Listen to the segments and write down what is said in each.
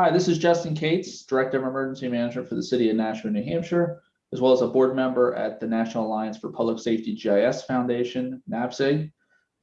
Hi, this is Justin Kates, Director of Emergency Management for the City of Nashua, New Hampshire, as well as a board member at the National Alliance for Public Safety GIS Foundation, NAPSG.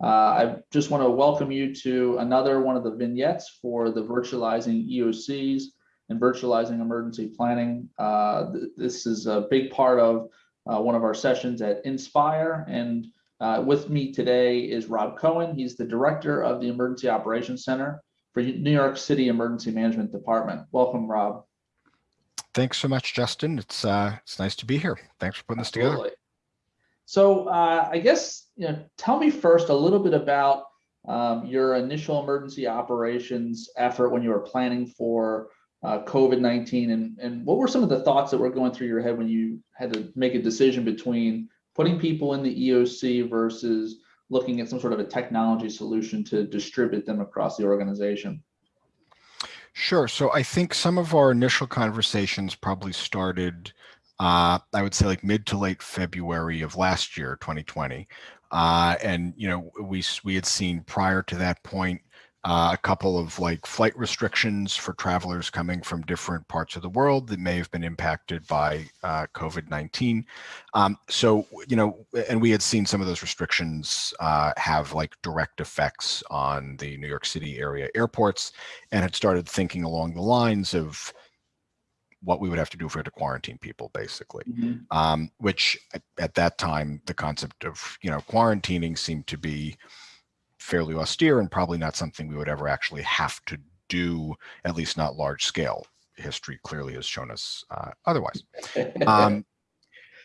Uh, I just want to welcome you to another one of the vignettes for the virtualizing EOCs and virtualizing emergency planning. Uh, th this is a big part of uh, one of our sessions at Inspire. And uh, with me today is Rob Cohen. He's the director of the Emergency Operations Center for New York City Emergency Management Department. Welcome, Rob. Thanks so much, Justin. It's uh, it's nice to be here. Thanks for putting this together. So uh, I guess you know, tell me first a little bit about um, your initial emergency operations effort when you were planning for uh, COVID-19 and, and what were some of the thoughts that were going through your head when you had to make a decision between putting people in the EOC versus looking at some sort of a technology solution to distribute them across the organization? Sure. So I think some of our initial conversations probably started, uh, I would say like mid to late February of last year, 2020. Uh, and, you know, we, we had seen prior to that point, uh, a couple of like flight restrictions for travelers coming from different parts of the world that may have been impacted by uh, COVID-19. Um, so, you know, and we had seen some of those restrictions uh, have like direct effects on the New York City area airports and had started thinking along the lines of what we would have to do for to quarantine people basically mm -hmm. um, which at, at that time the concept of you know quarantining seemed to be fairly austere and probably not something we would ever actually have to do, at least not large scale. History clearly has shown us uh, otherwise. Um,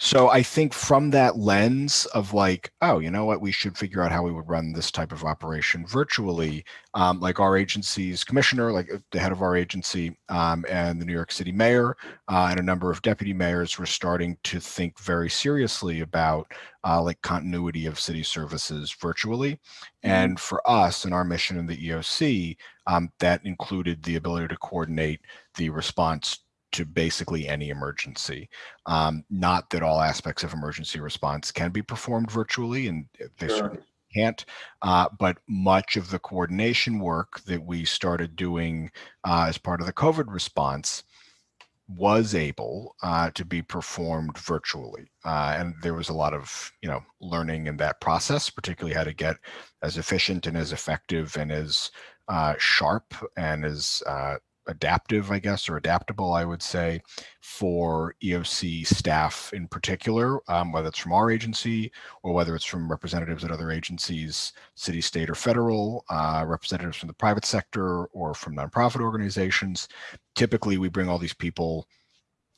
so I think from that lens of like, oh, you know what, we should figure out how we would run this type of operation virtually. Um, like our agency's commissioner, like uh, the head of our agency um, and the New York City mayor uh, and a number of deputy mayors were starting to think very seriously about uh, like continuity of city services virtually. Mm-hmm. And for us and our mission in the EOC, um, that included the ability to coordinate the response to basically any emergency. Um, not that all aspects of emergency response can be performed virtually, and they sure. certainly can't, uh, but much of the coordination work that we started doing uh, as part of the COVID response was able uh, to be performed virtually. Uh, and there was a lot of, you know, learning in that process, particularly how to get as efficient and as effective and as uh, sharp and as uh, adaptive, I guess, or adaptable, I would say, for EOC staff in particular, um, whether it's from our agency or whether it's from representatives at other agencies, city, state, or federal, uh, representatives from the private sector or from nonprofit organizations. Typically, we bring all these people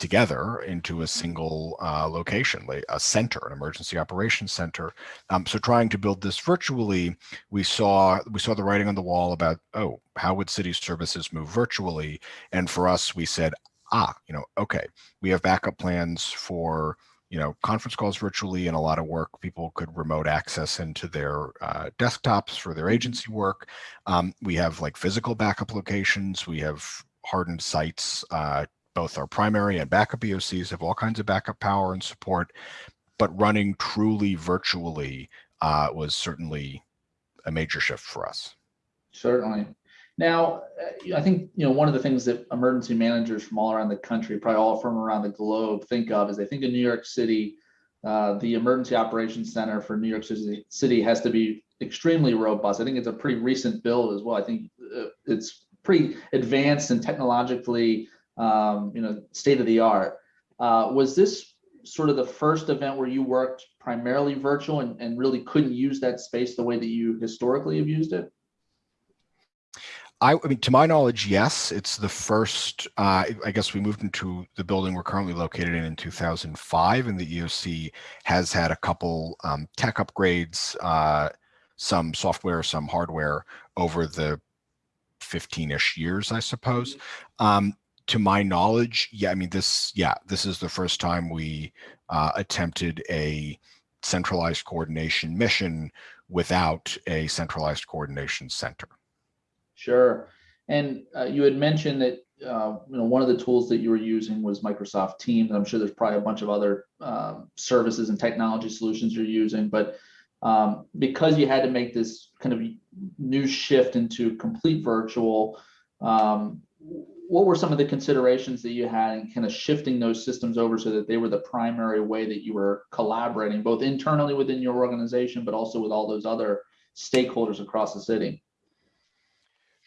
together into a single uh, location, like a center, an emergency operations center. Um, so trying to build this virtually, we saw we saw the writing on the wall about, oh, how would city services move virtually? And for us, we said, ah, you know, okay, we have backup plans for you know, conference calls virtually and a lot of work. People could remote access into their uh, desktops for their mm-hmm. agency work. Um, we have like physical backup locations. We have hardened sites uh, both our primary and backup EOCs have all kinds of backup power and support, but running truly virtually uh, was certainly a major shift for us. Certainly. Now, uh, I think you know one of the things that emergency managers from all around the country, probably all from around the globe, think of is they think in New York City, uh, the Emergency Operations Center for New York City has to be extremely robust. I think it's a pretty recent build as well. I think uh, it's pretty advanced and technologically um, you know, state of the art. Uh, was this sort of the first event where you worked primarily virtual and, and really couldn't use that space the way that you historically have used it? I, I mean, to my knowledge, yes. It's the first, uh, I guess we moved into the building we're currently located in in 2005, and the EOC has had a couple um, tech upgrades, uh, some software, some hardware over the 15-ish years, I suppose. Mm-hmm. Um, to my knowledge, yeah, I mean, this, yeah, this is the first time we uh, attempted a centralized coordination mission without a centralized coordination center. Sure. And uh, you had mentioned that uh, you know one of the tools that you were using was Microsoft Teams. I'm sure there's probably a bunch of other um, services and technology solutions you're using, but um, because you had to make this kind of new shift into complete virtual, um, what were some of the considerations that you had in kind of shifting those systems over so that they were the primary way that you were collaborating both internally within your organization, but also with all those other stakeholders across the city?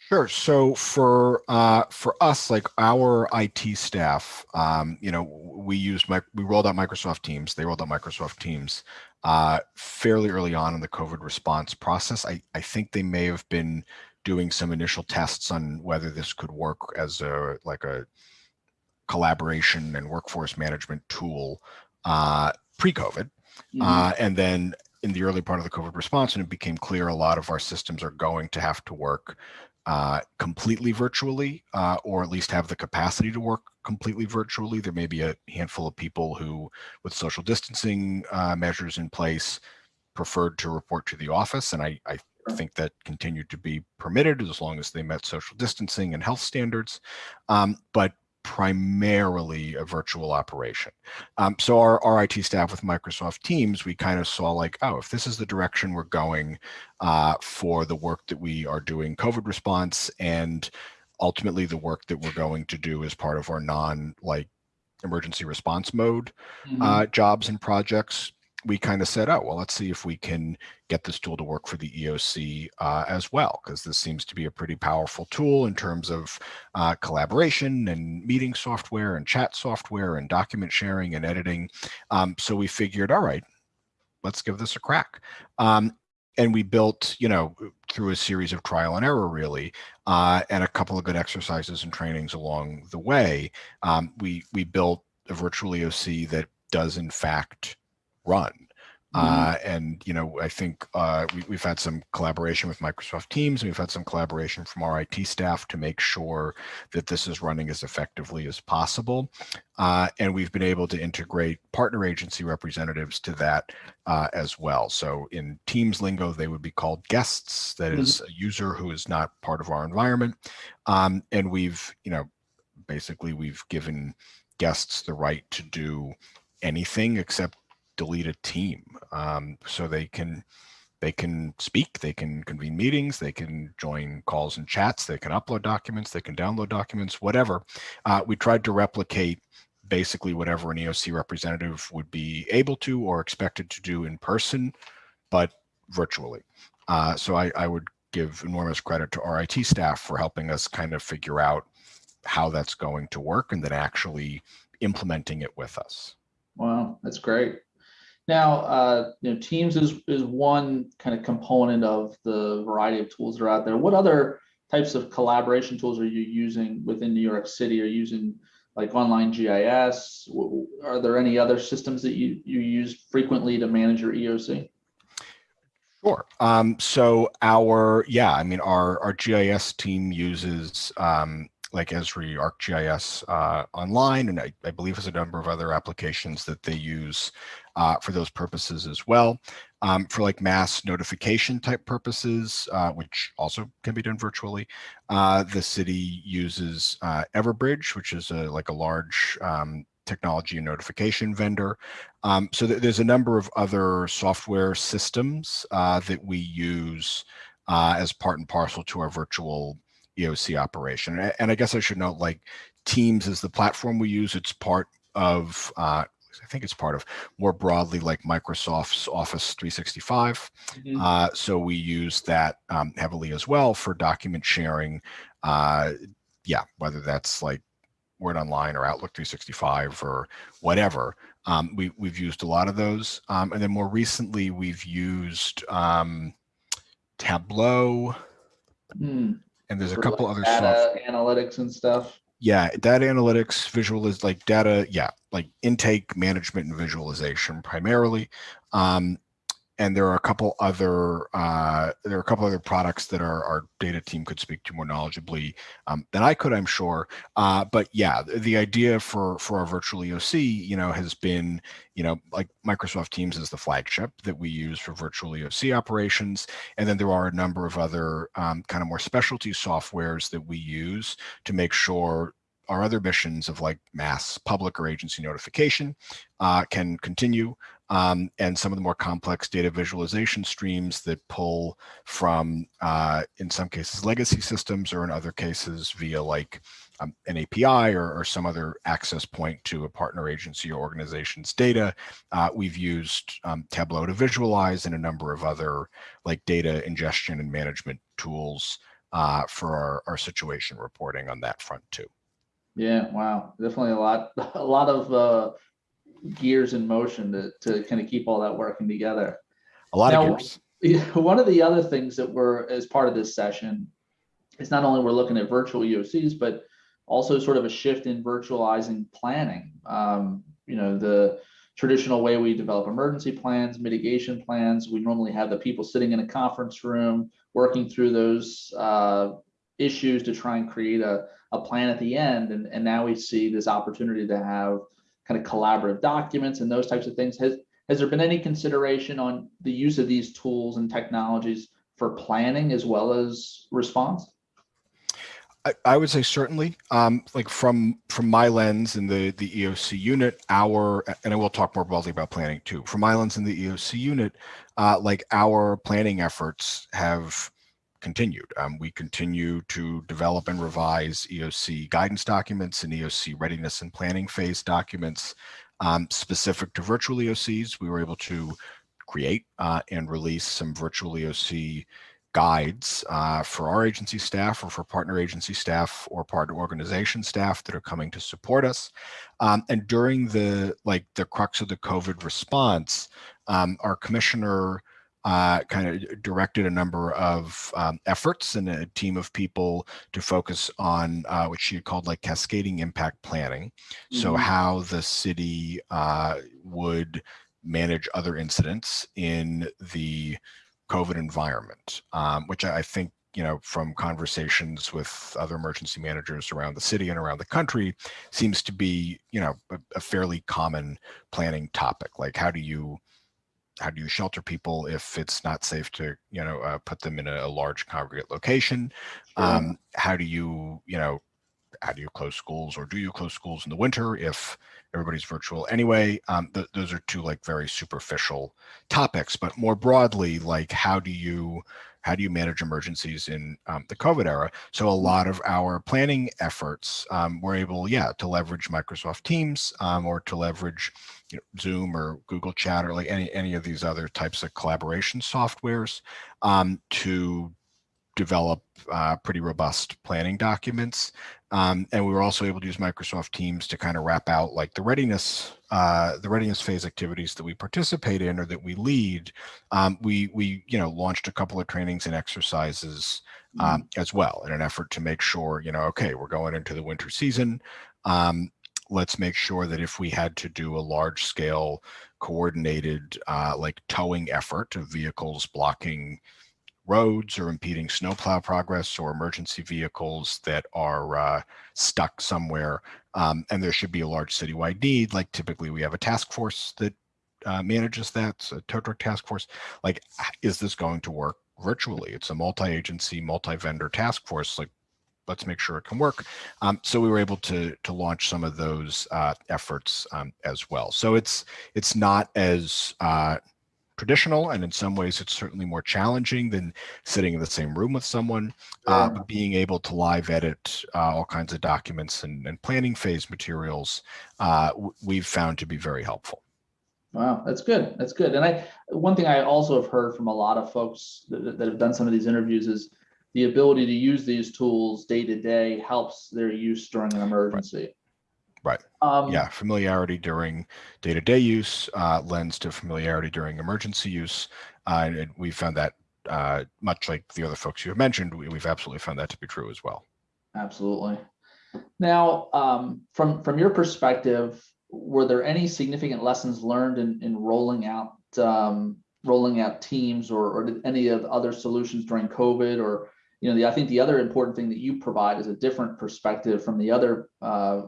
Sure. So for uh, for us, like our IT staff, um, you know, we used my, we rolled out Microsoft Teams. They rolled out Microsoft Teams uh, fairly early on in the COVID response process. I I think they may have been doing some initial tests on whether this could work as a like a collaboration and workforce management tool uh, pre-COVID, mm -hmm. uh, and then in the early part of the COVID response, and it became clear a lot of our systems are going to have to work uh, completely virtually, uh, or at least have the capacity to work completely virtually. There may be a handful of people who, with social distancing uh, measures in place, preferred to report to the office, and I, I think that continued to be permitted as long as they met social distancing and health standards. Um, but primarily a virtual operation. Um, so our, our IT staff with Microsoft Teams, we kind of saw like, oh, if this is the direction we're going uh, for the work that we are doing COVID response and ultimately the work that we're going to do as part of our non like emergency response mode mm -hmm. uh, jobs and projects, we kind of said, oh, well, let's see if we can get this tool to work for the EOC uh, as well, because this seems to be a pretty powerful tool in terms of uh, collaboration and meeting software and chat software and document sharing and editing. Um, so we figured, all right, let's give this a crack. Um, and we built, you know, through a series of trial and error, really, uh, and a couple of good exercises and trainings along the way, um, we we built a virtual EOC that does in fact run. Mm-hmm. Uh, and you know, I think uh, we, have had some collaboration with Microsoft Teams, and we've had some collaboration from our IT staff to make sure that this is running as effectively as possible. Uh, and we've been able to integrate partner agency representatives to that uh, as well. So in Teams lingo, they would be called guests. That mm -hmm. is a user who is not part of our environment. Um, and we've, you know, basically we've given guests the right to do anything except delete a team um, so they can they can speak, they can convene meetings, they can join calls and chats, they can upload documents, they can download documents, whatever. Uh, we tried to replicate basically whatever an EOC representative would be able to or expected to do in person, but virtually. Uh, so I, I would give enormous credit to our IT staff for helping us kind of figure out how that's going to work and then actually implementing it with us. Wow, that's great. Now, uh, you know, Teams is is one kind of component of the variety of tools that are out there. What other types of collaboration tools are you using within New York City? Are you using like online GIS? Are there any other systems that you you use frequently to manage your EOC? Sure. Um, so our yeah, I mean our our GIS team uses um, like Esri ArcGIS uh, online, and I, I, believe there's a number of other applications that they use uh, for those purposes as well. Um, for like mass notification type purposes, uh, which also can be done virtually, uh, the city uses uh, Everbridge, which is a, like a large um, technology and notification vendor. Um, so th there's a number of other software systems uh, that we use as part and parcel to our virtual EOC operation. And I guess I should note like Teams is the platform we use. It's part of, uh, I think it's part of more broadly like Microsoft's Office 365. Mm -hmm. uh, so we use that um, heavily as well for document sharing. Uh, yeah, whether that's like Word Online or Outlook 365 or whatever. Um, we, we've used a lot of those. Um, and then more recently, we've used um, Tableau. Mm and there's a couple like other data software. analytics and stuff. Yeah, data analytics, visual is like data, yeah, like intake management and visualization primarily. Um, and there are a couple other uh, there are a couple other products that our, our data team could speak to more knowledgeably um, than I could, I'm sure. Uh, but yeah, the idea for for our virtual EOC, you know, has been, you know, like Microsoft Teams is the flagship that we use for virtual EOC operations, and then there are a number of other um, kind of more specialty softwares that we use to make sure our other missions of like mass public or agency notification uh, can continue. Um, and some of the more complex data visualization streams that pull from, uh, in some cases, legacy systems, or in other cases via like um, an API or, or, some other access point to a partner agency or organization's data. Uh, we've used um, Tableau to visualize and a number of other like data ingestion and management tools uh, for our, our situation reporting on that front too. Yeah, wow, definitely a lot, a lot of uh, gears in motion to, to kind of keep all that working together. A lot now, of gears. One of the other things that we're, as part of this session, is not only we're looking at virtual EOCs, but also sort of a shift in virtualizing planning. Um, you know, the traditional way we develop emergency plans, mitigation plans, we normally have the people sitting in a conference room working through those uh, issues to try and create a, a plan at the end. And, and now we see this opportunity to have kind of collaborative documents and those types of things. Has, has there been any consideration on the use of these tools and technologies for planning as well as response? I, I would say certainly, um, like from from my lens in the the EOC unit, our and I will talk more broadly about planning too. From my lens in the EOC unit, uh, like our planning efforts have continued. Um, we continue to develop and revise EOC guidance documents and EOC readiness and planning phase documents um, specific to virtual EOCs. We were able to create uh, and release some virtual EOC guides uh, for our agency staff or for partner agency staff or partner organization staff that are coming to support us. Um, and during the like the crux of the COVID response, um, our commissioner uh, kind of directed a number of um, efforts and a team of people to focus on uh, what she had called like cascading impact planning. Mm -hmm. So mm-hmm. how the city uh, would manage other incidents in the COVID environment, um, which I think, you know, from conversations with other emergency managers around the city and around the country seems to be, you know, a, a fairly common planning topic. Like how do you, how do you shelter people if it's not safe to, you know, uh, put them in a, a large congregate location? Sure. Um, how do you, you know, how do you close schools or do you close schools in the winter if everybody's virtual anyway. Um, th those are two like very superficial topics, but more broadly, like how do you how do you manage emergencies in um, the COVID era? So a mm-hmm. lot of our planning efforts um, were able, yeah, to leverage Microsoft Teams um, or to leverage you know, Zoom or Google Chat or like any any of these other types of collaboration softwares um, to develop uh, pretty robust planning documents. Um, and we were also able to use Microsoft Teams to kind of wrap out like the readiness, uh, the readiness phase activities that we participate in or that we lead. Um, we, we, you know, launched a couple of trainings and exercises um, mm. as well in an effort to make sure, you know, okay, we're going into the winter season. Let's make sure that if we had to do a large scale coordinated uh, like towing effort of vehicles blocking roads or impeding snowplow progress or emergency vehicles that are uh, stuck somewhere. Um, and there should be a large citywide need. Like typically we have a task force that uh, manages that, so a tow truck task force. Like, is this going to work virtually? It's a multi-agency, multi-vendor task force. Like, let's make sure it can work. Um, so we were able to to launch some of those uh, efforts um, as well. So it's it's not as uh, traditional and in some ways it's certainly more challenging than sitting in the same room with someone uh, but being able to live edit uh, all kinds of documents and, and planning phase materials uh, we've found to be very helpful wow that's good that's good and i one thing i also have heard from a lot of folks that, that have done some of these interviews is the ability to use these tools day to day helps their use during an emergency right. Right. Um, yeah, familiarity during day-to-day -day use uh, lends to familiarity during emergency use, uh, and we found that uh, much like the other folks you have mentioned, we, have absolutely found that to be true as well. Absolutely. Now, um, from from your perspective, were there any significant lessons learned in, in rolling out um, rolling out teams or, or any of the other solutions during COVID or you know, the, I think the other important thing that you provide is a different perspective from the other uh,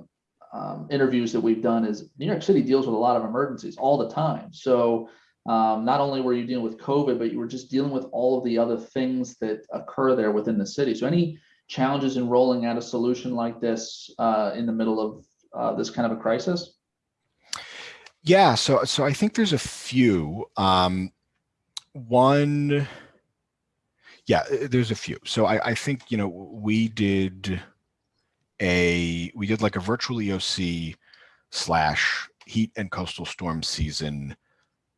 um, interviews that we've done is New York City deals with a lot of emergencies all the time. So um, not only were you dealing with COVID, but you were just dealing with all of the other things that occur there within the city. So any challenges in rolling out a solution like this uh, in the middle of uh, this kind of a crisis? Yeah, so so I think there's a few. Um, one, yeah, uh, there's a few. So I, I think you know we did a we did like a virtual EOC slash heat and coastal storm season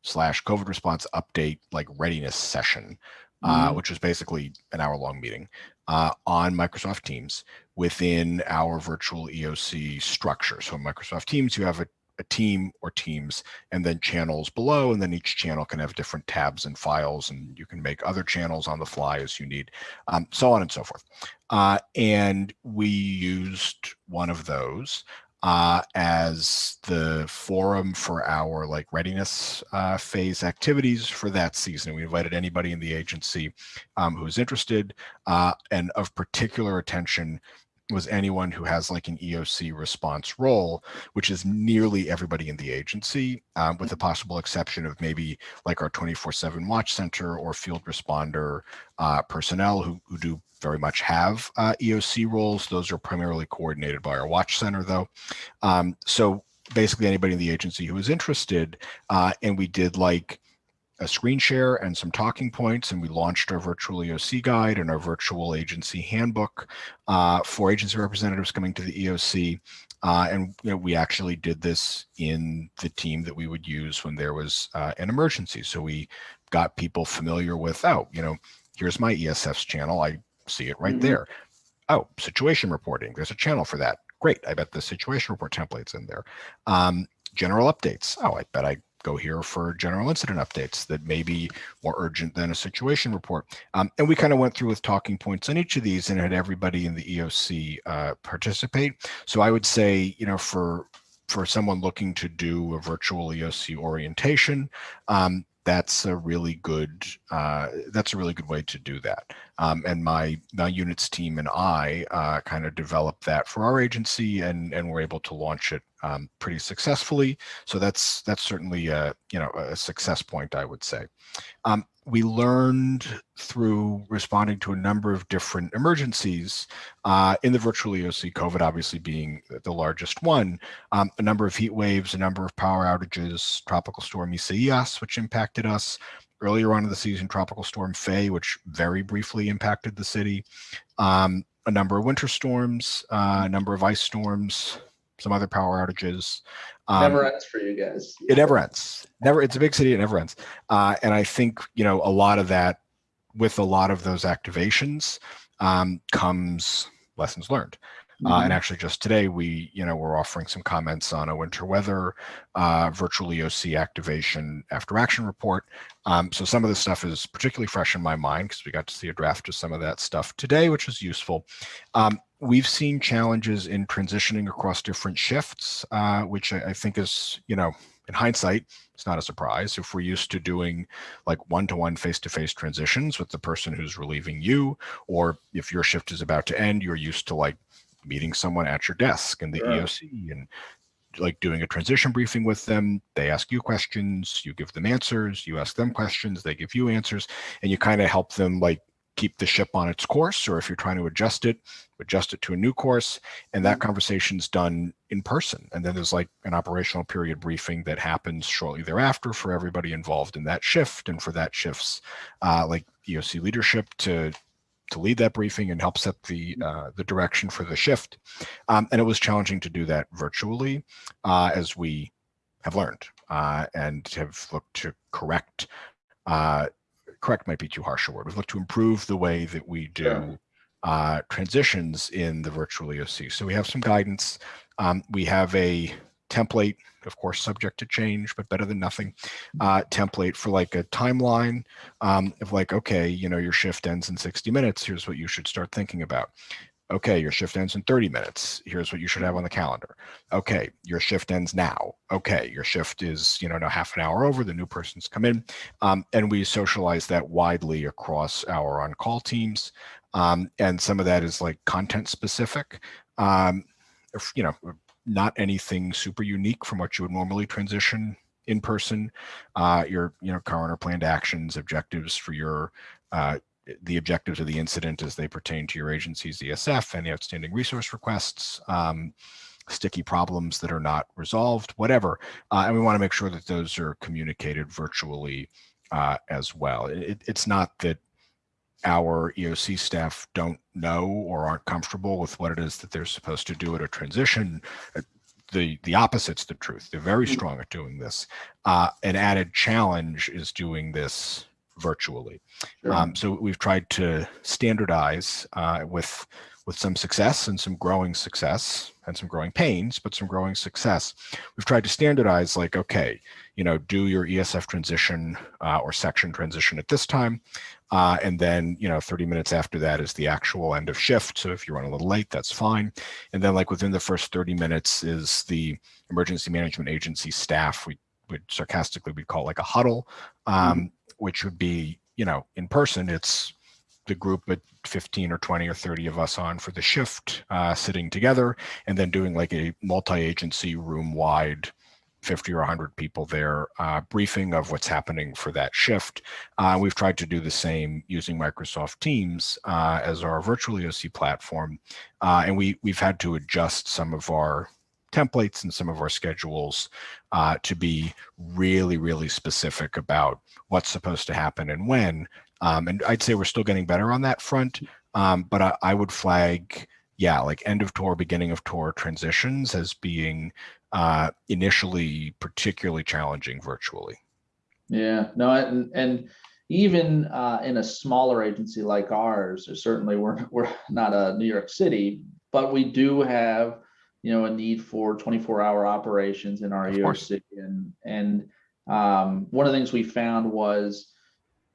slash COVID response update like readiness session, uh, Mhm. which was basically an hour long meeting uh, on Microsoft Teams within our virtual EOC structure. So Microsoft Teams, you have a, a team or teams and then channels below, and then each channel can have different tabs and files, and you can make other channels on the fly as you need, um, so on and so forth. Uh, and we used one of those uh, as the forum for our like readiness uh, phase activities for that season. We invited anybody in the agency um, who is interested uh, and of particular attention was anyone who has like an EOC response role, which is nearly everybody in the agency, um, with the possible exception of maybe like our 24-7 watch center or field responder uh, personnel who, who do very much have uh, EOC roles. Those are primarily coordinated by our watch center though. Um, so basically anybody in the agency who is interested, uh, and we did like a screen share and some talking points, and we launched our virtual EOC guide and our virtual agency handbook uh, for agency representatives coming to the EOC. Uh, and you know, we actually did this in the team that we would use when there was uh, an emergency. So we got people familiar with, oh, you know, here's my ESF's channel. I see it right Mhm. there. Oh, situation reporting. There's a channel for that. Great. I bet the situation report template's in there. Um, general updates. Oh, I bet I go here for general incident updates that may be more urgent than a situation report. Um, and we kind of went through with talking points on each of these and had everybody in the EOC uh, participate. So I would say, you know, for for someone looking to do a virtual EOC orientation, um, that's a really good uh, that's a really good way to do that. Um, and my my units team and I uh, kind of developed that for our agency, and and we're able to launch it um, pretty successfully. So that's that's certainly a you know a success point, I would say. Um, we learned through responding to a number of different emergencies uh, in the virtual EOC, COVID obviously being the largest one, um, a number of heat waves, a number of power outages, tropical storm Isaias, which impacted us. Earlier on in the season, tropical storm Fay, which very briefly impacted the city. Um, a number of winter storms, uh, a number of ice storms, some other power outages. Um, Never ends for you guys. it never ends. Never. It's a big city. It never ends. Uh, and I think you know a lot of that, with a lot of those activations, um, comes lessons learned. Uh, and actually, just today, we you know we're offering some comments on a winter weather uh, virtual EOC activation after action report. Um, so some of this stuff is particularly fresh in my mind because we got to see a draft of some of that stuff today, which was useful. Um, we've seen challenges in transitioning across different shifts, uh, which I, I think is you know in hindsight, it's not a surprise. If we're used to doing like one-to-one face-to-face transitions with the person who's relieving you, or if your shift is about to end, you're used to like meeting someone at your desk in the. EOC and like doing a transition briefing with them. They ask you questions, you give them answers, you ask them questions, they give you answers, and you kind of help them like keep the ship on its course, or if you're trying to adjust it, adjust it to a new course. And that conversation's done in person. And then there's like an operational period briefing that happens shortly thereafter for everybody involved in that shift and for that shift's uh, like EOC leadership to to lead that briefing and help set the uh, the direction for the shift. Um, and it was challenging to do that virtually, uh, as we have learned uh, and have looked to correct. Correct might be too harsh a word. We've looked to improve the way that we do Sure. uh, transitions in the virtual EOC. So we have some guidance. Um, we have a template, of course, subject to change, but better than nothing. Uh, template for like a timeline um, of like, okay, you know, your shift ends in 60 minutes. Here's what you should start thinking about. Okay, your shift ends in 30 minutes. Here's what you should have on the calendar. Okay, your shift ends now. Okay, your shift is, you know, now half an hour over, the new person's come in. Um, and we socialize that widely across our on-call teams. Um, and some of that is like content specific. Um, you know, not anything super unique from what you would normally transition in person. Uh, your, you know, current or planned actions, objectives for your uh, the objectives of the incident as they pertain to your agency's ESF, any outstanding resource requests, um, sticky problems that are not resolved, whatever. Uh, and we want to make sure that those are communicated virtually uh, as well. It, it's not that our EOC staff don't know or aren't comfortable with what it is that they're supposed to do at a transition. Uh, The, the opposite's the truth. They're very Mm. strong at doing this. Uh, an added challenge is doing this virtually. Sure. Um, so we've tried to standardize uh, with with some success and some growing success and some growing pains, but some growing success. We've tried to standardize like, okay, you know, do your ESF transition uh, or section transition at this time. Uh, and then, you know, 30 minutes after that is the actual end of shift. So if you run a little late, that's fine. And then like within the first 30 minutes is the emergency management agency staff. We would sarcastically, we'd call it like a huddle, um, which would be, you know, in person, it's the group at 15 or 20 or 30 of us on for the shift, uh, sitting together and then doing like a multi-agency room wide 50 or 100 people there, uh, briefing of what's happening for that shift. Uh, we've tried to do the same using Microsoft Teams uh, as our virtual EOC platform. Uh, and we, we've had to adjust some of our templates and some of our schedules uh, to be really, really specific about what's supposed to happen and when. Um, and I'd say we're still getting better on that front. Um, but I, I would flag, yeah, like end of tour, beginning of tour transitions as being uh, initially particularly challenging virtually. Yeah, no, and, and even uh, in a smaller agency like ours, certainly we're, we're not a New York City, but we do have, you know, a need for twenty-four hour operations in our Of course. EOC. And, and um, one of the things we found was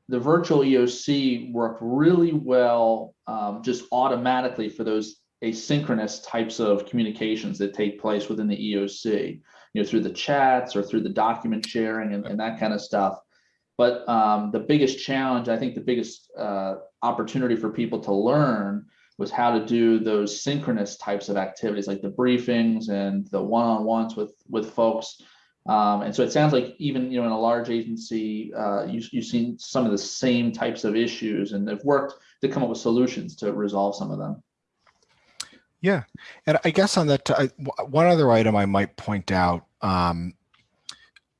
the virtual EOC worked really well, um, just automatically for those asynchronous types of communications that take place within the EOC you know, through the chats or through the document sharing and, and that kind of stuff. But um, the biggest challenge, I think the biggest uh, opportunity for people to learn was how to do those synchronous types of activities like the briefings and the one-on-ones with with folks. Um, and so it sounds like even you know in a large agency, uh, you, you've seen some of the same types of issues and they've worked to come up with solutions to resolve some of them. Yeah, and I guess on that, one other item I might point out. Um,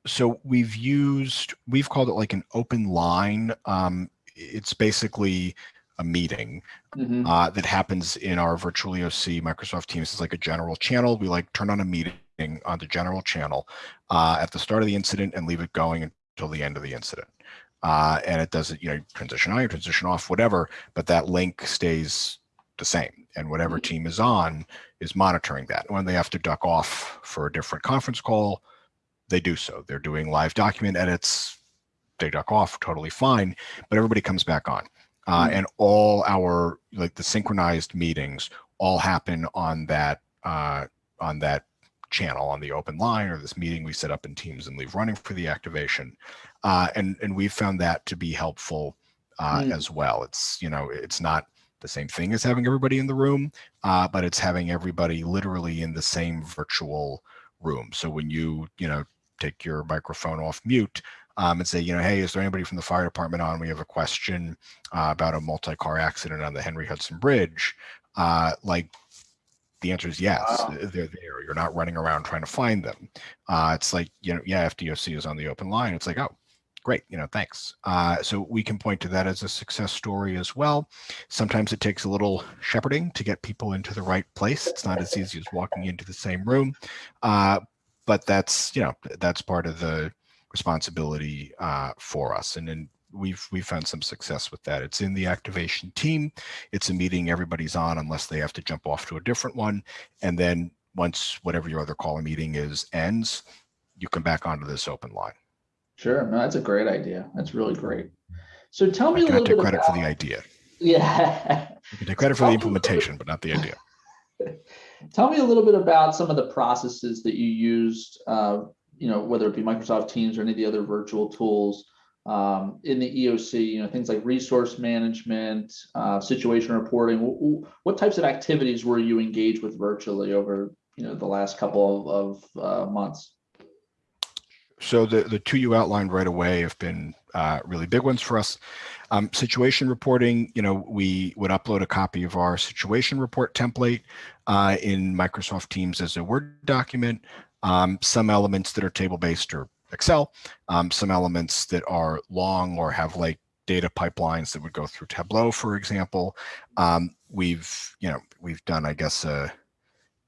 so we've used, we've called it like an open line. Um, it's basically a meeting Mhm. uh, that happens in our virtual EOC Microsoft Teams. It's like a general channel. We like turn on a meeting on the general channel uh, at the start of the incident and leave it going until the end of the incident. Uh, and it doesn't, you know, transition on, transition off, whatever, but that link stays the same. And whatever team is on is monitoring that. When they have to duck off for a different conference call, they do so. They're doing live document edits. They duck off, totally fine, but everybody comes back on. Uh, Mhm. and all our like the synchronized meetings all happen on that uh, on that channel on the open line or this meeting we set up in teams and leave running for the activation uh, and and we've found that to be helpful uh, Mm. as well it's you know it's not the same thing as having everybody in the room uh, but it's having everybody literally in the same virtual room so when you you know take your microphone off mute um, and say you know hey is there anybody from the fire department on? We have a question uh, about a multi-car accident on the henry hudson bridge. Uh, like the answer is yes. Wow. they're there. You're not running around trying to find them. Uh, it's like you know yeah fdoc is on the open line. It's like oh great you know thanks. Uh, so we can point to that as a success story as well. Sometimes it takes a little shepherding to get people into the right place. It's not as easy as walking into the same room. Uh, but that's you know that's part of the responsibility uh, for us and then we've we've found some success with that it's in the activation team it's a meeting everybody's on unless they have to jump off to a different one and then once whatever your other call meeting is ends you come back onto this open line Sure, no, that's a great idea. That's really great. So tell me a little take bit credit about, for the idea yeah. you can take credit for the implementation but not the idea Tell me a little bit about some of the processes that you used, uh, you know, whether it be Microsoft Teams or any of the other virtual tools um, in the EOC, you know, things like resource management, uh, situation reporting. What types of activities were you engaged with virtually over, you know, the last couple of, of uh, months? so the, the two you outlined right away have been uh, really big ones for us. Um, situation reporting, you know, we would upload a copy of our situation report template uh, in Microsoft Teams as a Word document. Um, some elements that are table-based or Excel, um, some elements that are long or have like data pipelines that would go through Tableau, for example. Um, we've, you know, we've done, I guess, uh,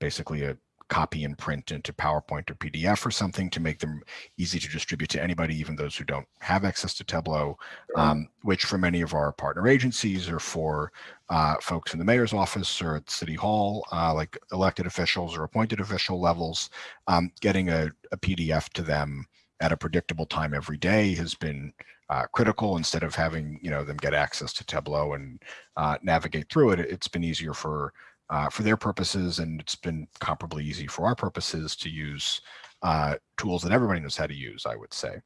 basically a copy and print into PowerPoint or PDF or something to make them easy to distribute to anybody, even those who don't have access to Tableau, um, which for many of our partner agencies or for uh, folks in the mayor's office or at City Hall, uh, like elected officials or appointed official levels, um, getting a, a PDF to them at a predictable time every day has been uh, critical instead of having you know them get access to Tableau and uh, navigate through it. It's been easier for uh, for their purposes, and it's been comparably easy for our purposes to use uh, tools that everybody knows how to use, I would say.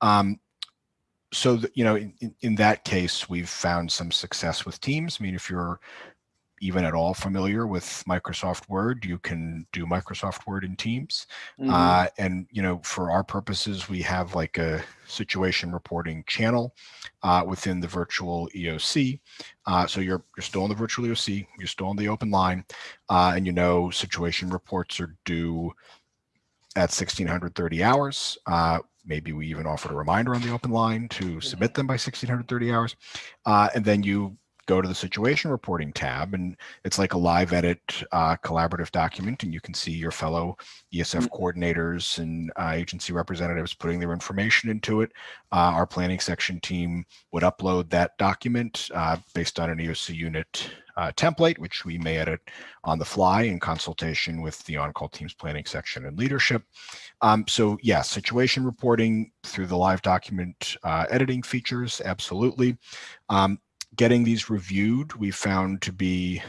Um, so, that, you know, in, in that case, we've found some success with Teams. I mean, if you're even at all familiar with Microsoft Word, you can do Microsoft Word in Teams. Mm -hmm. uh, and, you know, for our purposes, we have like a situation reporting channel uh, within the virtual EOC. Uh, so you're, you're still in the virtual EOC, you're still on the open line, uh, and you know situation reports are due at 1630 hours. Uh, maybe we even offered a reminder on the open line to submit them by 1630 hours. Uh, and then you go to the situation reporting tab and it's like a live edit uh, collaborative document and you can see your fellow ESF mm-hmm. coordinators and uh, agency representatives putting their information into it. Uh, our planning section team would upload that document uh, based on an EOC unit uh, template, which we may edit on the fly in consultation with the on-call teams planning section and leadership. Um, so yeah, situation reporting through the live document uh, editing features, absolutely. Um, getting these reviewed we found to be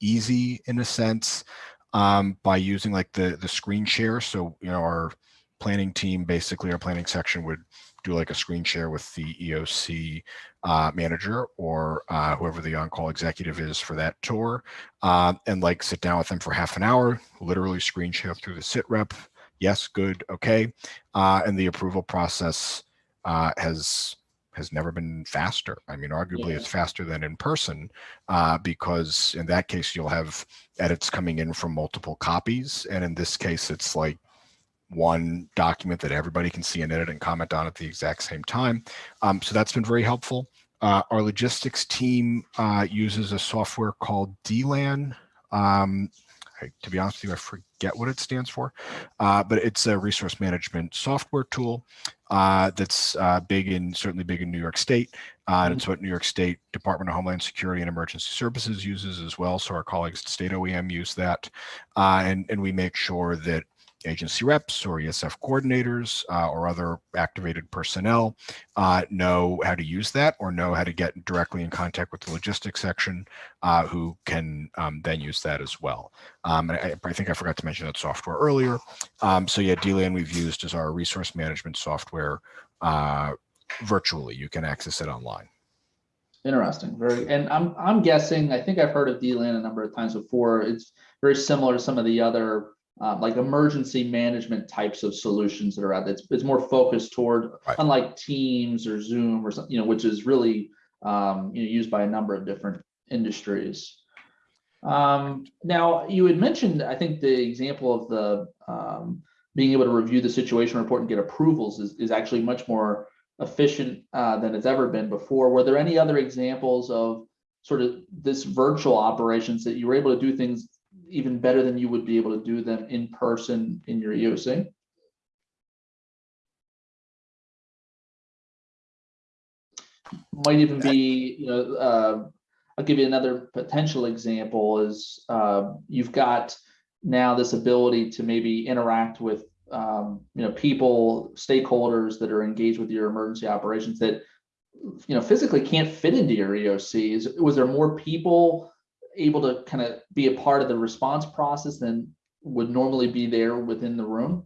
easy in a sense um, by using like the the screen share. So you know our planning team, basically our planning section would do like a screen share with the EOC uh, manager or uh, whoever the on-call executive is for that tour, uh, and like sit down with them for half an hour, literally screen share through the sit rep. Yes, good, okay, uh, and the approval process uh, has has never been faster. I mean, arguably yeah. it's faster than in person uh, because in that case, you'll have edits coming in from multiple copies. And in this case, it's like one document that everybody can see and edit and comment on at the exact same time. Um, so that's been very helpful. Uh, our logistics team uh, uses a software called DLAN. Um, I, to be honest with you, I forget what it stands for, uh, but it's a resource management software tool uh, that's uh, big in certainly big in New York State. Uh, and it's mm-hmm. what New York State Department of Homeland Security and Emergency Services uses as well. So our colleagues at State OEM use that, uh, and and we make sure that agency reps or ESF coordinators uh, or other activated personnel uh, know how to use that or know how to get directly in contact with the logistics section uh, who can um, then use that as well. Um, I, I, think I forgot to mention that software earlier. Um, so yeah, DLAN we've used as our resource management software uh, virtually. You can access it online. Interesting. Very, and I'm I'm guessing. I think I've heard of DLAN a number of times before. It's very similar to some of the other uh, like emergency management types of solutions that are out there. It's, it's more focused toward, right. unlike Teams or Zoom or something, you know, which is really um, you know, used by a number of different industries. Um, now, you had mentioned, I think the example of the um, being able to review the situation report and get approvals is, is actually much more efficient uh, than it's ever been before. Were there any other examples of sort of this virtual operations that you were able to do things even better than you would be able to do them in person in your EOC? Might even be, you know, uh, I'll give you another potential example is uh, you've got now this ability to maybe interact with, um, you know, people, stakeholders that are engaged with your emergency operations that, you know, physically can't fit into your EOCs. Was there more people able to kind of be a part of the response process than would normally be there within the room?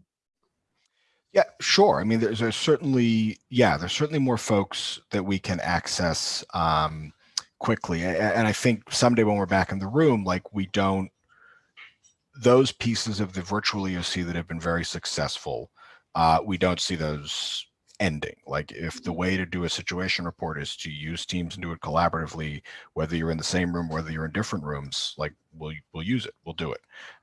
Yeah, sure. I mean, there's, there's certainly, yeah, there's certainly more folks that we can access um, quickly. And I think someday when we're back in the room, like we don't, those pieces of the virtual EOC that have been very successful, uh, we don't see those ending. Like if the way to do a situation report is to use Teams and do it collaboratively, whether you're in the same room, whether you're in different rooms, like we'll we'll use it, we'll do it.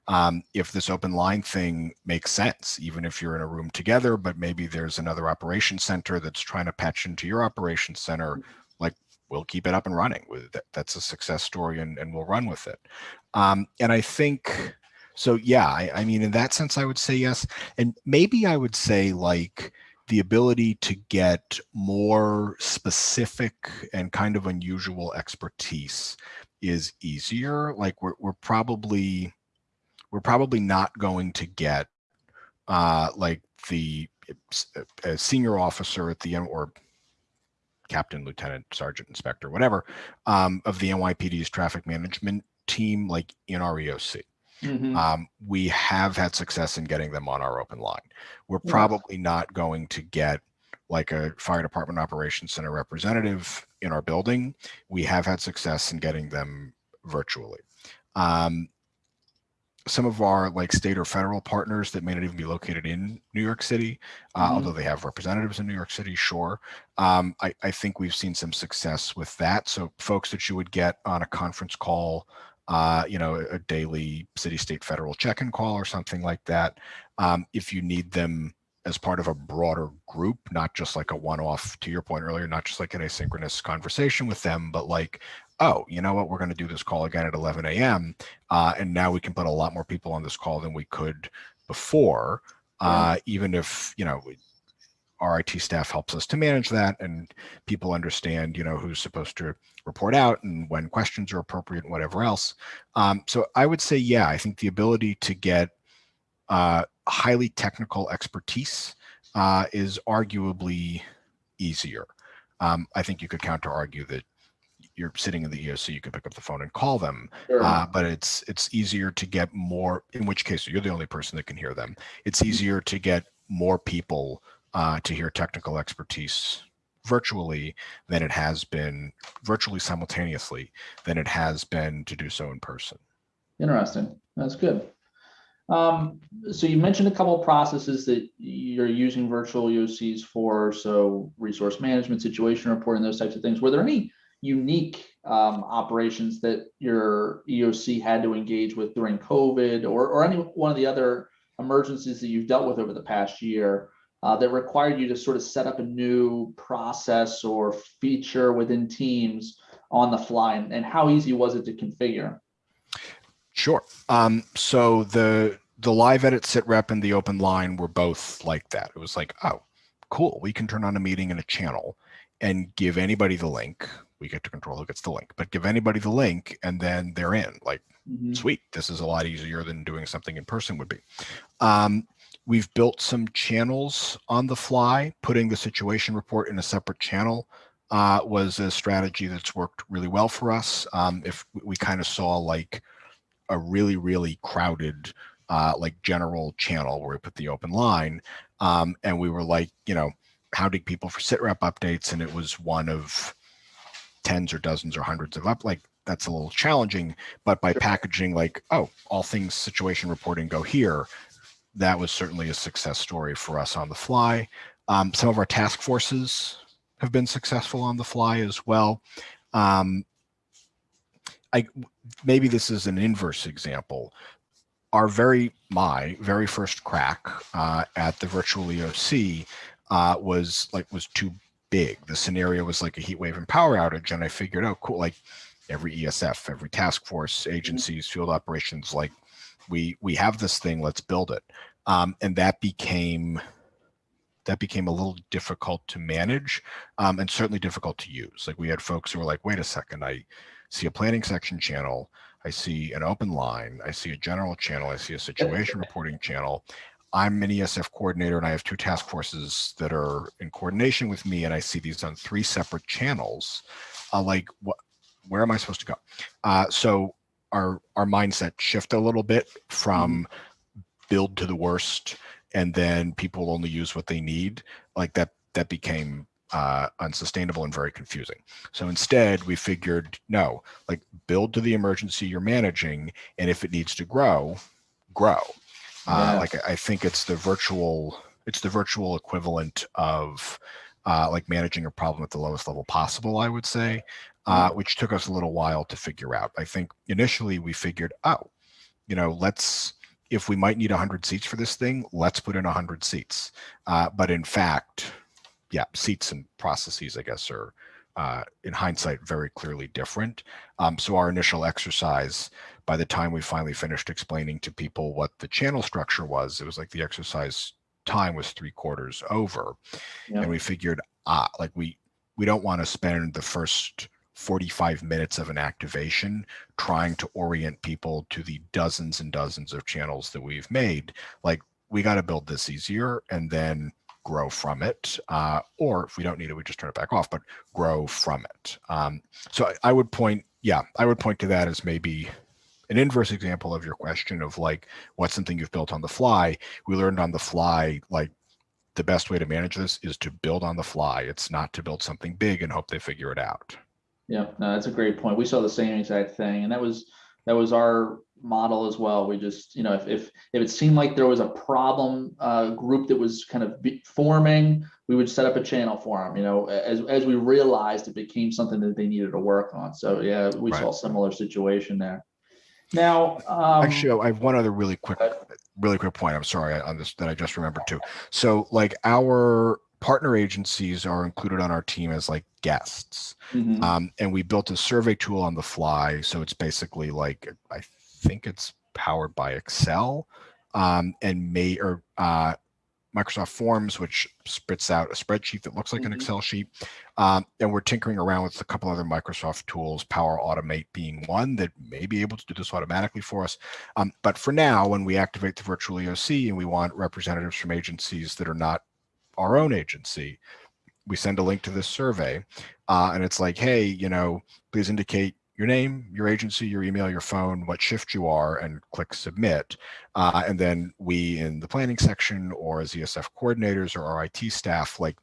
Um, if this open line thing makes sense, even if you're in a room together, but maybe there's another operation center that's trying to patch into your operations center, like we'll keep it up and running. That's a success story, and and we'll run with it. Um, and I think so. Yeah, I, I mean, in that sense, I would say yes, and maybe I would say like the ability to get more specific and kind of unusual expertise is easier. Like we're, we're probably, we're probably not going to get uh, like the senior officer at the end or captain, lieutenant, sergeant, inspector, whatever, um, of the NYPD's traffic management team, like in our EOC. Mm-hmm. Um, we have had success in getting them on our open line. We're yes. probably not going to get like a fire department operations center representative in our building. We have had success in getting them virtually. Um, some of our like state or federal partners that may not even be located in New York City, uh, mm-hmm. although they have representatives in New York City, sure. Um, I, I, think we've seen some success with that. So folks that you would get on a conference call uh, you know, a daily city, state, federal check-in call or something like that. Um, if you need them as part of a broader group, not just like a one-off, to your point earlier, not just like an asynchronous conversation with them, but like, oh, you know what, we're going to do this call again at 11 a.m. Uh, and now we can put a lot more people on this call than we could before, uh, yeah. even if, you know, our IT staff helps us to manage that and people understand, you know, who's supposed to report out and when questions are appropriate and whatever else. Um, so I would say, yeah, I think the ability to get uh, highly technical expertise uh, is arguably easier. Um, I think you could counter argue that you're sitting in the EOC, you can pick up the phone and call them, sure. uh, but it's it's easier to get more. In which case, you're the only person that can hear them. It's mm-hmm. easier to get more people uh, to hear technical expertise virtually than it has been virtually simultaneously than it has been to do so in person. Interesting. That's good. Um, so you mentioned a couple of processes that you're using virtual EOCs for, so resource management, situation reporting, those types of things. Were there any unique um, operations that your EOC had to engage with during COVID or, or any one of the other emergencies that you've dealt with over the past year uh, that required you to sort of set up a new process or feature within Teams on the fly, and, and how easy was it to configure? Sure. Um, so the the live edit sit rep and the open line were both like that. It was like, oh, cool. We can turn on a meeting in a channel and give anybody the link. We get to control who gets the link, but give anybody the link and then they're in. Like, mm -hmm. sweet. This is a lot easier than doing something in person would be. Um, We've built some channels on the fly, putting the situation report in a separate channel uh, was a strategy that's worked really well for us. Um, if we kind of saw like a really, really crowded uh, like general channel where we put the open line um, and we were like, you know, hounding people for sit rep updates? And it was one of tens or dozens or hundreds of up like that's a little challenging but by packaging like oh all things situation reporting go here that was certainly a success story for us on the fly. Um, some of our task forces have been successful on the fly as well. Um, I, maybe this is an inverse example. Our very, my very first crack uh, at the virtual EOC uh, was like, was too big. The scenario was like a heat wave and power outage. And I figured, oh, cool, like every ESF, every task force, agencies, field operations, like we we have this thing let's build it um, and that became that became a little difficult to manage um, and certainly difficult to use. Like we had folks who were like wait a second i see a planning section channel i see an open line i see a general channel i see a situation reporting channel. I'm an esf coordinator and i have two task forces that are in coordination with me and i see these on three separate channels. Uh, like what where am i supposed to go? Uh, so our our mindset shift a little bit from mm-hmm. Build to the worst and then people only use what they need like that that became uh, unsustainable and very confusing. So instead, we figured, no, like build to the emergency you're managing, and if it needs to grow, grow. Uh, yeah. Uh, like I think it's the virtual it's the virtual equivalent of uh, like managing a problem at the lowest level possible, I would say, uh, which took us a little while to figure out. I think initially we figured, oh, you know, let's, if we might need 100 seats for this thing, let's put in 100 seats. Uh, but in fact, yeah, seats and processes, I guess, are uh, in hindsight very clearly different. Um, so our initial exercise, by the time we finally finished explaining to people what the channel structure was, it was like the exercise time was three quarters over. Yeah. And we figured, ah, like we, we don't want to spend the first 45 minutes of an activation trying to orient people to the dozens and dozens of channels that we've made. Like we got to build this easier and then grow from it. Uh, or if we don't need it, we just turn it back off, but grow from it. Um, so I, I would point, yeah, I would point to that as maybe an inverse example of your question of like, what's something you've built on the fly? We learned on the fly, like the best way to manage this is to build on the fly. It's not to build something big and hope they figure it out. Yeah, no, that's a great point. We saw the same exact thing, and that was that was our model as well. We just, you know, if if if it seemed like there was a problem uh, group that was kind of forming, we would set up a channel for them. You know, as as we realized it became something that they needed to work on. So yeah, we Right. saw a similar situation there. Now, um, Actually, I have one other really quick, really quick point. I'm sorry on this that I just remembered too. So like our partner agencies are included on our team as like guests. mhm, Um, and we built a survey tool on the fly. So it's basically like, I think it's powered by Excel um, and may or uh, Microsoft Forms, which spits out a spreadsheet that looks like an Mhm. Excel sheet. Um, and we're tinkering around with a couple other Microsoft tools, Power Automate being one that may be able to do this automatically for us. Um, but for now, when we activate the virtual EOC and we want representatives from agencies that are not our own agency, we send a link to this survey uh, and it's like, hey, you know, please indicate your name, your agency, your email, your phone, what shift you are, and click submit. Uh, and then we in the planning section or as ESF coordinators or our IT staff, like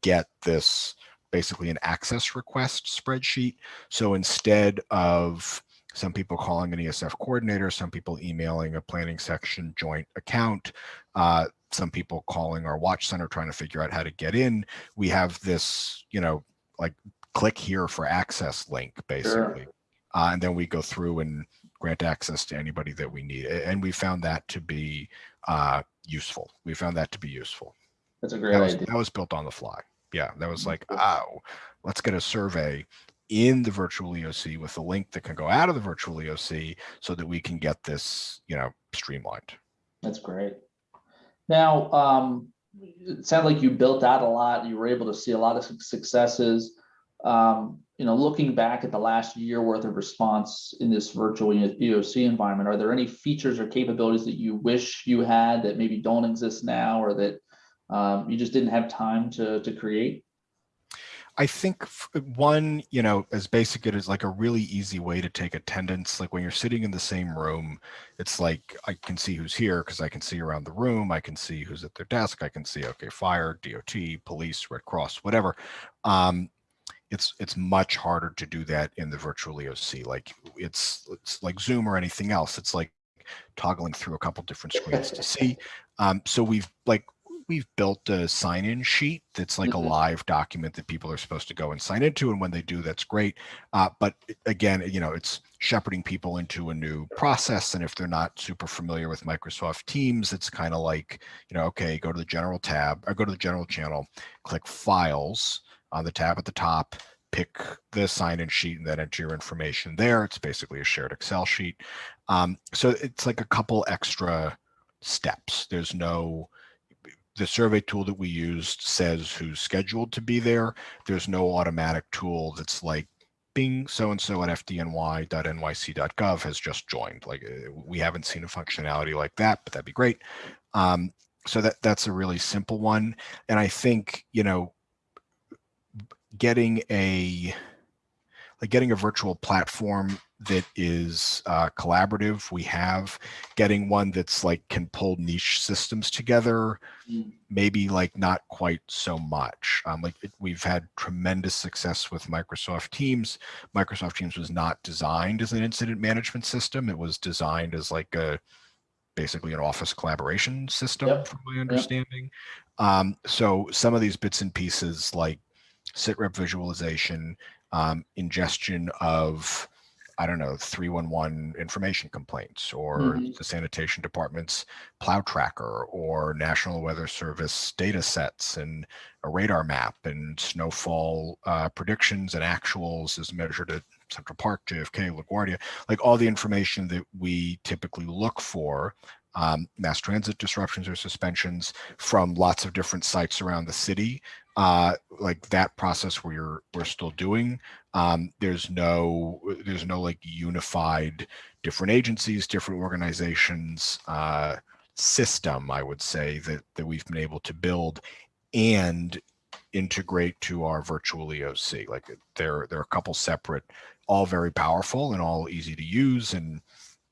get this basically an access request spreadsheet. So instead of some people calling an ESF coordinator, some people emailing a planning section joint account, uh, some people calling our watch center trying to figure out how to get in. We have this, you know, like click here for access link basically. Uh, and then we go through and grant access to anybody that we need. And we found that to be uh, useful. We found that to be useful. that's a great That was, idea. that was built on the fly. Yeah, that was like, oh, let's get a survey in the virtual EOC with a link that can go out of the virtual EOC so that we can get this, you know, streamlined. That's great. Now, um, it sounded like you built out a lot. You were able to see a lot of successes. Um, you know, looking back at the last year worth of response in this virtual EOC environment, are there any features or capabilities that you wish you had that maybe don't exist now or that um, you just didn't have time to, to create? I think one, you know, as basic it is like a really easy way to take attendance. Like when you're sitting in the same room, it's like I can see who's here because I can see around the room. I can see who's at their desk. I can see, okay, fire, DOT, police, Red Cross, whatever. Um, it's it's much harder to do that in the virtual EOC. Like it's it's like Zoom or anything else. It's like toggling through a couple different screens to see. Um, so we've like we've built a sign-in sheet that's like Mhm. a live document that people are supposed to go and sign into, and when they do, that's great. Uh, but again, you know, it's shepherding people into a new process, and if they're not super familiar with Microsoft Teams, it's kind of like, you know, okay, go to the general tab, or go to the general channel, click Files on the tab at the top, pick the sign-in sheet, and then enter your information there. It's basically a shared Excel sheet. Um, so it's like a couple extra steps. There's no the survey tool that we used says who's scheduled to be there. There's no automatic tool that's like bing so-and-so at fdny.nyc.gov has just joined. Like uh, we haven't seen a functionality like that, but that'd be great. Um, so that that's a really simple one. And I think, you know, getting a like getting a virtual platform that is uh, collaborative. We have getting one that's like can pull niche systems together. Mm. Maybe like not quite so much. Um, like it, we've had tremendous success with Microsoft Teams. Microsoft Teams was not designed as an incident management system. It was designed as like a basically an office collaboration system, Yep. from my understanding. Um, so some of these bits and pieces like sitrep visualization, um, ingestion of, I don't know, 311 information complaints or Mhm. the sanitation department's plow tracker or National Weather Service data sets and a radar map and snowfall uh, predictions and actuals as measured at Central Park, JFK, LaGuardia, like all the information that we typically look for, um, mass transit disruptions or suspensions from lots of different sites around the city. Uh, like that process we're we're still doing. Um, there's no there's no like unified different agencies, different organizations uh, system. I would say that that we've been able to build and integrate to our virtual EOC. Like they're they're a couple separate, all very powerful and all easy to use. And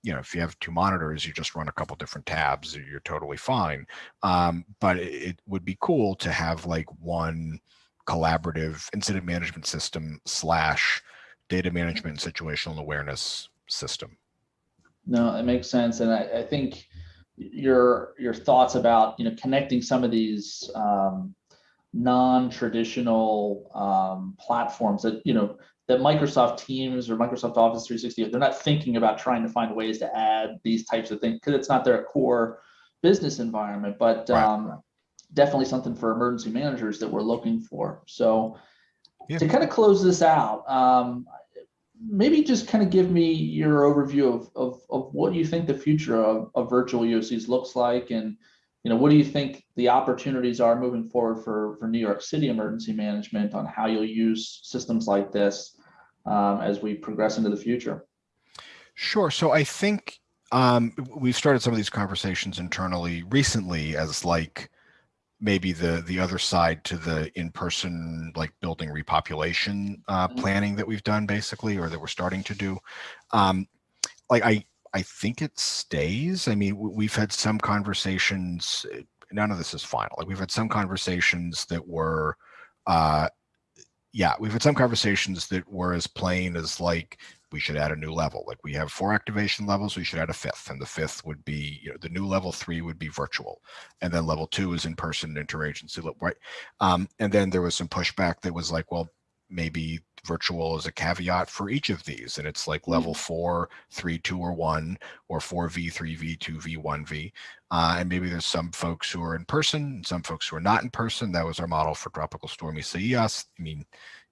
you know, if you have two monitors, you just run a couple different tabs, you're totally fine. Um, but it, it would be cool to have like one collaborative incident management system slash data management and situational awareness system. No, it makes sense, and I, I think your your thoughts about you know connecting some of these um, non-traditional um, platforms that you know that Microsoft Teams or Microsoft Office 360 they're not thinking about trying to find ways to add these types of things because it's not their core business environment, but Right. um, definitely something for emergency managers that we're looking for. So Yeah. to kind of close this out, um, maybe just kind of give me your overview of, of, of what you think the future of, of virtual EOCs looks like and you know what do you think the opportunities are moving forward for, for New York City emergency management on how you'll use systems like this um, as we progress into the future? Sure. So I think um, we've started some of these conversations internally recently as like maybe the the other side to the in-person like building repopulation uh, Mhm. planning that we've done basically or that we're starting to do. Um, like I I think it stays. I mean, we've had some conversations. uh, None of this is final. Like we've had some conversations that were. Uh, yeah, we've had some conversations that were as plain as like we should add a new level. Like we have four activation levels, we should add a fifth, and the fifth would be you know the new level three would be virtual, and then level two is in person interagency, right? Um, and then there was some pushback that was like, well, maybe virtual is a caveat for each of these, and it's like level four, three, two, or one, or four V, three V, two V, one V, uh, and maybe there's some folks who are in person, and some folks who are not in person. That was our model for Tropical Storm Isaias. I mean,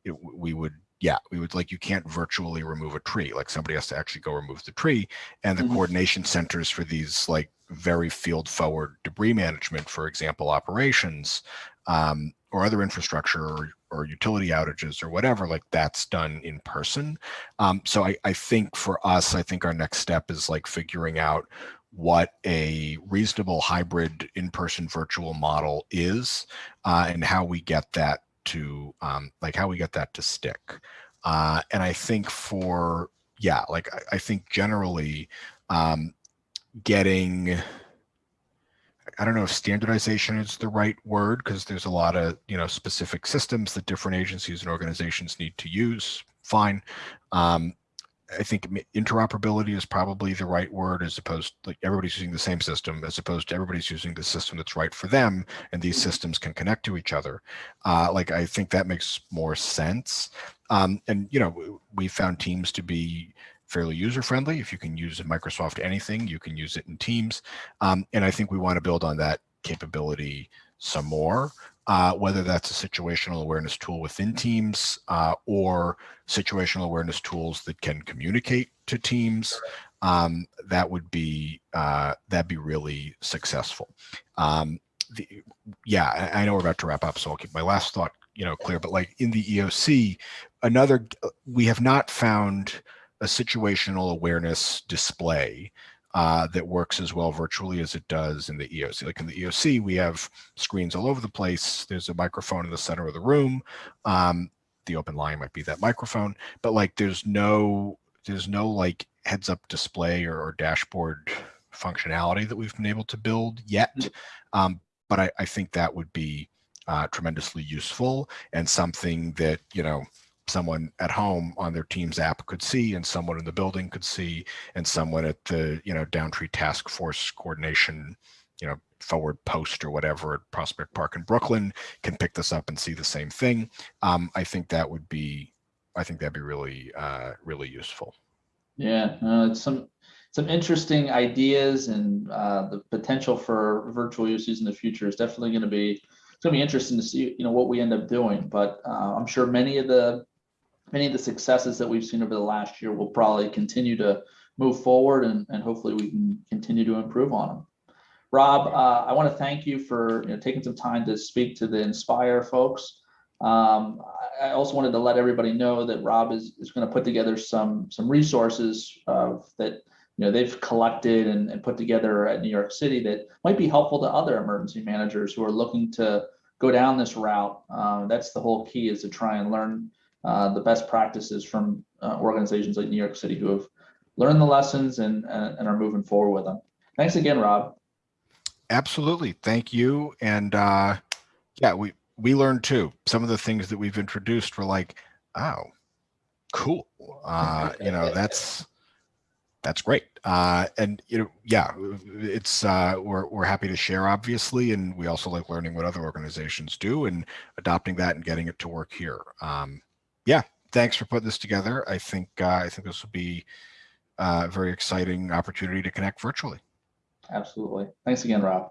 it, we would yeah we would like you can't virtually remove a tree like somebody has to actually go remove the tree and the Mhm. coordination centers for these like very field forward debris management for example operations um, or other infrastructure or, or utility outages or whatever like that's done in person um, so I, I think for us i think our next step is like figuring out what a reasonable hybrid in-person virtual model is uh, and how we get that to um, like how we get that to stick. Uh, and I think for yeah, like I, I think generally um, getting I don't know if standardization is the right word because there's a lot of you know specific systems that different agencies and organizations need to use. Fine. Um, I think interoperability is probably the right word as opposed like everybody's using the same system as opposed to everybody's using the system that's right for them and these systems can connect to each other. Uh, like I think that makes more sense. Um, and you know we found Teams to be fairly user friendly. If you can use Microsoft anything, you can use it in Teams. Um, and I think we want to build on that capability some more. Uh, whether that's a situational awareness tool within Teams uh, or situational awareness tools that can communicate to teams, um, that would be uh, that'd be really successful. Um, the, yeah, I, I know we're about to wrap up, so I'll keep my last thought you know clear. But like in the EOC, another we have not found a situational awareness display uh, that works as well virtually as it does in the EOC. Like in the EOC, we have screens all over the place. There's a microphone in the center of the room. Um, the open line might be that microphone, but like there's no there's no like heads up display or, or dashboard functionality that we've been able to build yet. Um, but I, I think that would be uh, tremendously useful and something that you know someone at home on their Teams app could see, and someone in the building could see, and someone at the you know Downtree Task Force Coordination, you know, forward post or whatever at Prospect Park in Brooklyn can pick this up and see the same thing. Um, I think that would be, I think that'd be really, uh, really useful. Yeah, uh, it's some, some interesting ideas and uh, the potential for virtual uses in the future is definitely going to be, it's going to be interesting to see, you know, what we end up doing. But uh, I'm sure many of the, many of the successes that we've seen over the last year will probably continue to move forward and, and hopefully we can continue to improve on them. Rob, uh, I want to thank you for you know, taking some time to speak to the Inspire folks. Um, I also wanted to let everybody know that Rob is, is going to put together some, some resources uh, that, you know, they've collected and, and put together at New York City that might be helpful to other emergency managers who are looking to go down this route. Uh, that's the whole key is to try and learn uh, the best practices from uh, organizations like New York City who have learned the lessons and, and, are moving forward with them. Thanks again, Rob. Absolutely. Thank you. And uh, yeah, we, we learned too. Some of the things that we've introduced were like, oh, cool. Uh, you know, that's, that's great. Uh, and, you know, yeah, it's, uh, we're, we're happy to share, obviously. And we also like learning what other organizations do and adopting that and getting it to work here. Um, yeah, thanks for putting this together. I think, uh, I think this will be uh, a very exciting opportunity to connect virtually. Absolutely. Thanks again, Rob.